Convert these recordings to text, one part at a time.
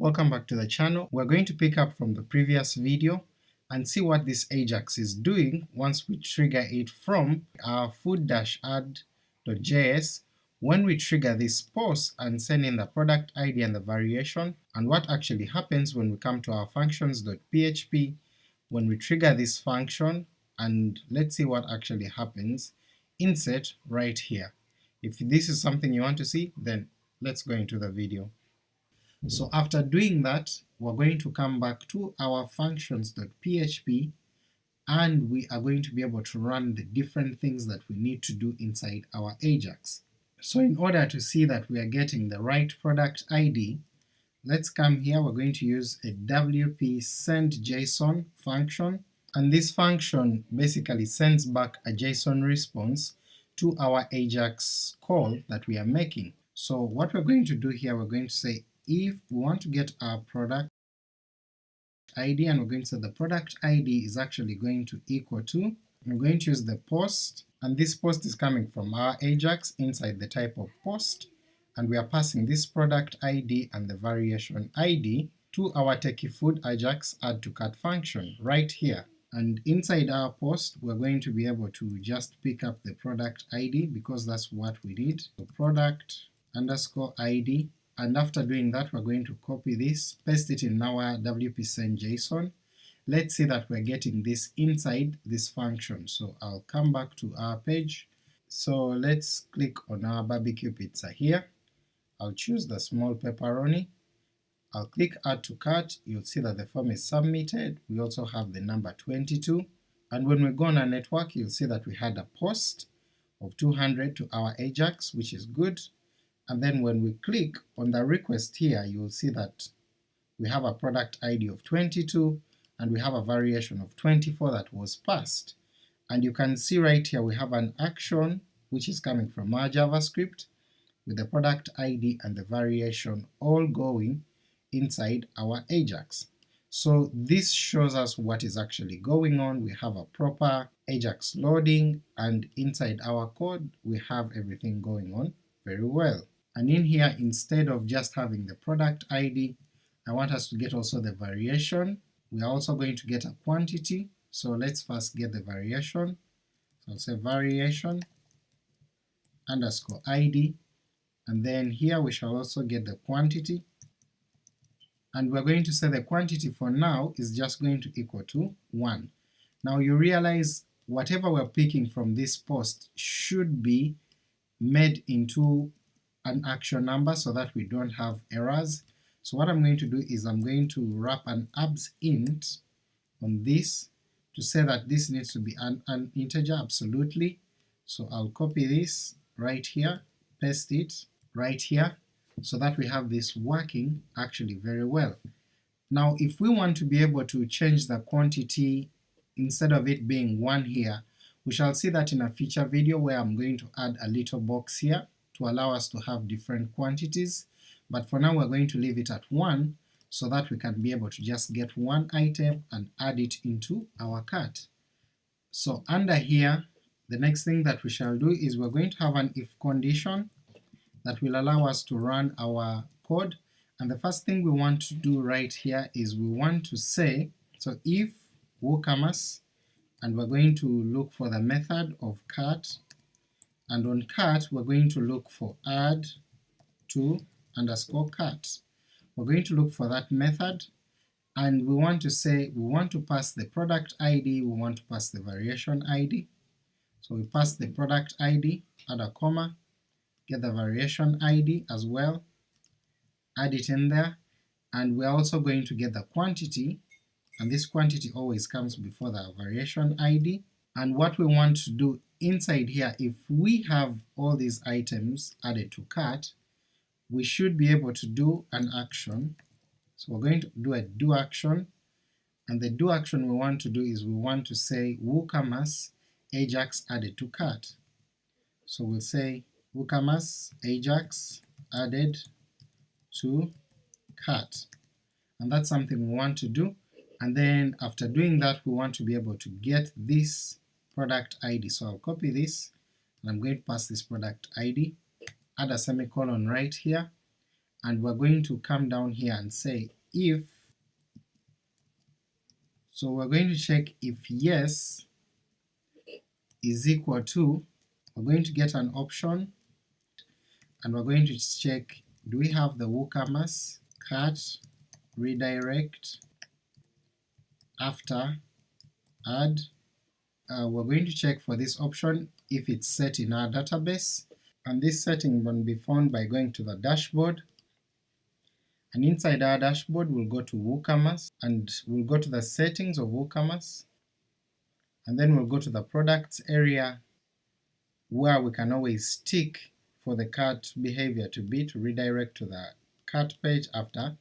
Welcome back to the channel. We're going to pick up from the previous video and see what this Ajax is doing once we trigger it from our food-add.js when we trigger this post and send in the product ID and the variation, and what actually happens when we come to our functions.php when we trigger this function, and let's see what actually happens, insert right here. If this is something you want to see, then let's go into the video. So after doing that, we're going to come back to our functions.php and we are going to be able to run the different things that we need to do inside our Ajax. So in order to see that we are getting the right product ID, let's come here, we're going to use a wp send JSON function, and this function basically sends back a JSON response to our Ajax call that we are making. So what we're going to do here, we're going to say if we want to get our product ID and we're going to say the product ID is actually going to equal to, we're going to use the post, and this post is coming from our Ajax inside the type of post, and we are passing this product ID and the variation ID to our techie food Ajax add to cart function right here. And inside our post we're going to be able to just pick up the product ID because that's what we need. So product underscore ID and after doing that we're going to copy this, paste it in our wp send JSON. Let's see that we're getting this inside this function, so I'll come back to our page. So let's click on our barbecue pizza here, I'll choose the small pepperoni, I'll click add to cart, you'll see that the form is submitted, we also have the number 22, and when we go on our network you'll see that we had a post of 200 to our Ajax, which is good, and then when we click on the request here you'll see that we have a product ID of 22 and we have a variation of 24 that was passed. And you can see right here we have an action which is coming from our JavaScript with the product ID and the variation all going inside our Ajax. So this shows us what is actually going on, we have a proper Ajax loading, and inside our code we have everything going on very well. And in here, instead of just having the product ID, I want us to get also the variation. We are also going to get a quantity, so let's first get the variation. So I'll say variation underscore ID, and then here we shall also get the quantity, and we're going to say the quantity for now is just going to equal to 1. Now you realize whatever we're picking from this post should be made into an actual number so that we don't have errors. So what I'm going to do is I'm going to wrap an abs int on this to say that this needs to be an, an integer absolutely. So I'll copy this right here, paste it right here, so that we have this working actually very well. Now if we want to be able to change the quantity instead of it being 1 here, we shall see that in a future video where I'm going to add a little box here to allow us to have different quantities, but for now we're going to leave it at 1 so that we can be able to just get one item and add it into our cart. So under here, the next thing that we shall do is we're going to have an if condition that will allow us to run our code, and the first thing we want to do right here is we want to say, so if WooCommerce, and we're going to look for the method of cart and on cart we're going to look for add to underscore cart. We're going to look for that method and we want to say we want to pass the product ID, we want to pass the variation ID. So we pass the product ID, add a comma, get the variation ID as well, add it in there, and we're also going to get the quantity, and this quantity always comes before the variation ID, and what we want to do inside here, if we have all these items added to cart, we should be able to do an action. So we're going to do a do action, and the do action we want to do is we want to say WooCommerce Ajax added to cart. So we'll say WooCommerce Ajax added to cart, and that's something we want to do, and then after doing that we want to be able to get this product ID. So I'll copy this, and I'm going to pass this product ID, add a semicolon right here, and we're going to come down here and say if, so we're going to check if yes is equal to, we're going to get an option, and we're going to check do we have the WooCommerce cart redirect after add. Uh, we're going to check for this option if it's set in our database, and this setting will be found by going to the dashboard, and inside our dashboard we'll go to WooCommerce, and we'll go to the settings of WooCommerce, and then we'll go to the products area where we can always tick for the cart behavior to be to redirect to the cart page after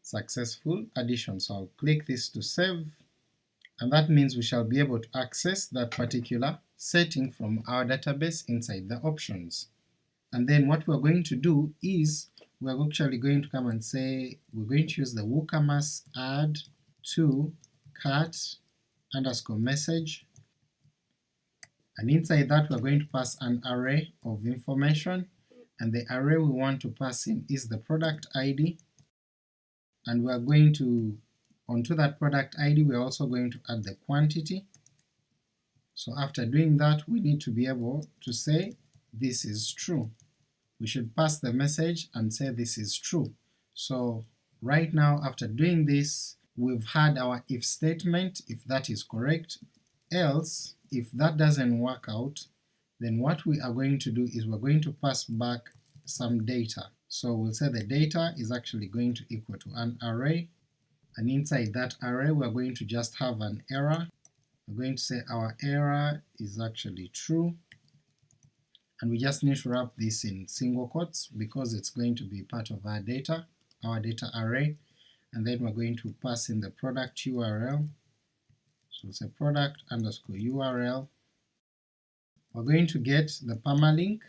successful addition. So I'll click this to save, and that means we shall be able to access that particular setting from our database inside the options. And then what we're going to do is we're actually going to come and say we're going to use the WooCommerce add to cart underscore message, and inside that we're going to pass an array of information, and the array we want to pass in is the product ID, and we're going to, onto that product ID we're also going to add the quantity. So after doing that we need to be able to say this is true. We should pass the message and say this is true. So right now after doing this we've had our if statement, if that is correct, else if that doesn't work out, then what we are going to do is we're going to pass back some data. So we'll say the data is actually going to equal to an array, and inside that array we're going to just have an error. We're going to say our error is actually true, and we just need to wrap this in single quotes because it's going to be part of our data, our data array, and then we're going to pass in the product URL, so it's a product underscore URL. We're going to get the permalink,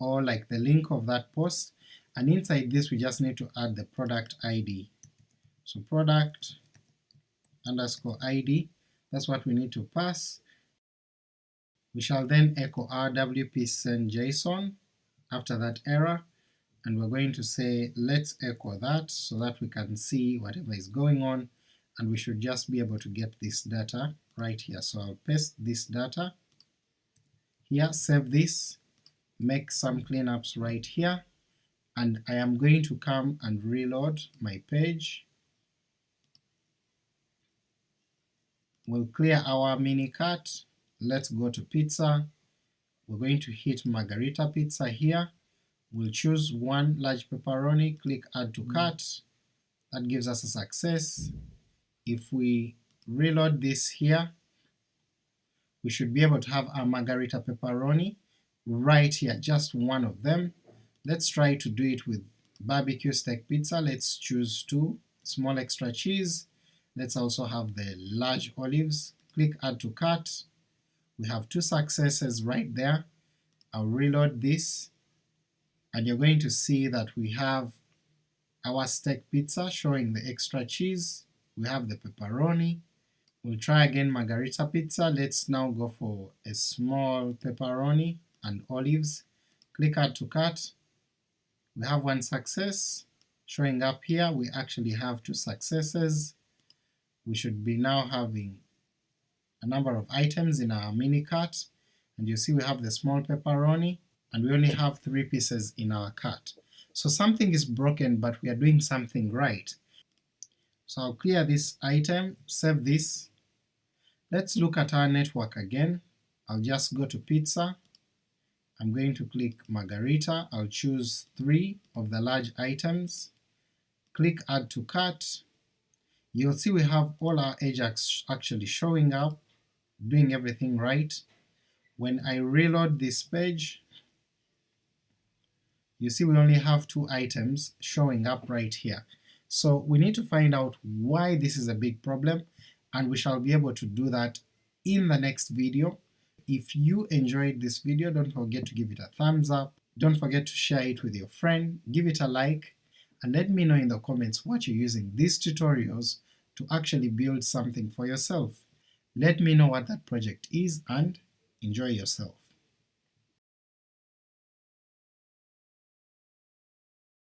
or like the link of that post, and inside this we just need to add the product ID. So product underscore ID, that's what we need to pass. We shall then echo rwp send JSON after that error, and we're going to say let's echo that so that we can see whatever is going on, and we should just be able to get this data right here. So I'll paste this data here, save this, make some cleanups right here, and I am going to come and reload my page. We'll clear our mini cart, let's go to pizza, we're going to hit margarita pizza here, we'll choose one large pepperoni, click add to cart, that gives us a success. If we reload this here, we should be able to have our margarita pepperoni right here, just one of them, Let's try to do it with barbecue steak pizza. Let's choose two, small extra cheese. Let's also have the large olives. Click add to cart. We have two successes right there. I'll reload this, and you're going to see that we have our steak pizza showing the extra cheese, we have the pepperoni, we'll try again margarita pizza, let's now go for a small pepperoni and olives, click add to cart, we have one success showing up here, we actually have two successes. We should be now having a number of items in our mini cart, and you see we have the small pepperoni, and we only have three pieces in our cart. So something is broken but we are doing something right. So I'll clear this item, save this. Let's look at our network again. I'll just go to pizza, I'm going to click Margarita, I'll choose three of the large items, click Add to Cart, you'll see we have all our Ajax actually showing up, doing everything right. When I reload this page, you see we only have two items showing up right here. So we need to find out why this is a big problem, and we shall be able to do that in the next video. If you enjoyed this video, don't forget to give it a thumbs up, don't forget to share it with your friend, give it a like, and let me know in the comments what you're using these tutorials to actually build something for yourself. Let me know what that project is and enjoy yourself.